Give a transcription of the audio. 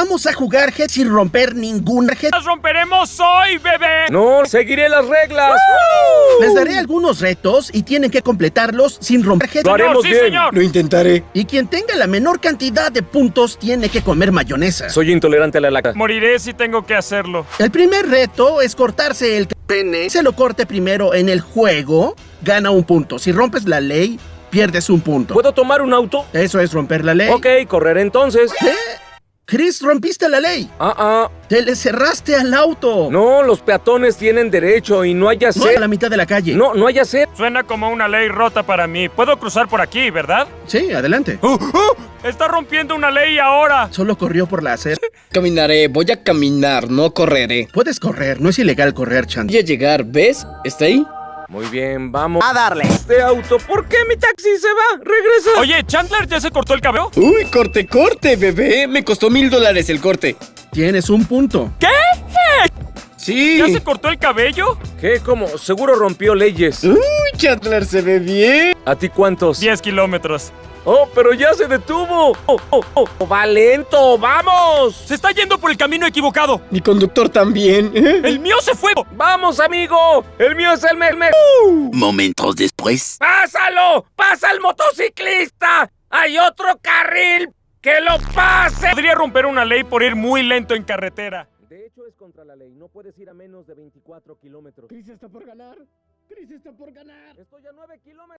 Vamos a jugar Head sin romper ningún Head. ¡Las romperemos hoy, bebé! No, seguiré las reglas. Les daré algunos retos y tienen que completarlos sin romper Head. Lo haremos sí, bien. señor. Lo intentaré. Y quien tenga la menor cantidad de puntos tiene que comer mayonesa. Soy intolerante a la lactosa. Moriré si tengo que hacerlo. El primer reto es cortarse el pene. Se lo corte primero en el juego, gana un punto. Si rompes la ley, pierdes un punto. ¿Puedo tomar un auto? Eso es romper la ley. Ok, correré entonces. ¿Qué? Chris, rompiste la ley. Ah, ah. Te le cerraste al auto. No, los peatones tienen derecho y no hay No, a hacer. la mitad de la calle. No, no hay hacer. Suena como una ley rota para mí. Puedo cruzar por aquí, ¿verdad? Sí, adelante. ¡Oh, oh! Está rompiendo una ley ahora. Solo corrió por la acera. Caminaré, voy a caminar, no correré. Puedes correr, no es ilegal correr, Chandler. Voy a llegar, ¿ves? ¿Está ahí? Muy bien, vamos. A darle. Este auto, ¿por qué mi taxi se va? Regresa. Oye, ¿Chandler ya se cortó el cabello? Uy, corte, corte, bebé. Me costó mil dólares el corte. Tienes un punto. ¿Qué? Sí. ¿Ya se cortó el cabello? ¿Qué? ¿Cómo? Seguro rompió leyes. Uy, Chandler se ve bien. ¿A ti cuántos? 10 kilómetros. Oh, pero ya se detuvo. Oh, oh, oh. Va lento, vamos. Se está yendo por el camino equivocado. Mi conductor también. El mío se fue. Vamos, amigo. El mío es el me... me- Momentos después. ¡Pásalo! ¡Pasa el motociclista! ¡Hay otro carril! ¡Que lo pase! Podría romper una ley por ir muy lento en carretera. De hecho, es contra la ley. No puedes ir a menos de 24 kilómetros. Chris está por ganar. Chris está por ganar. Estoy a 9 kilómetros.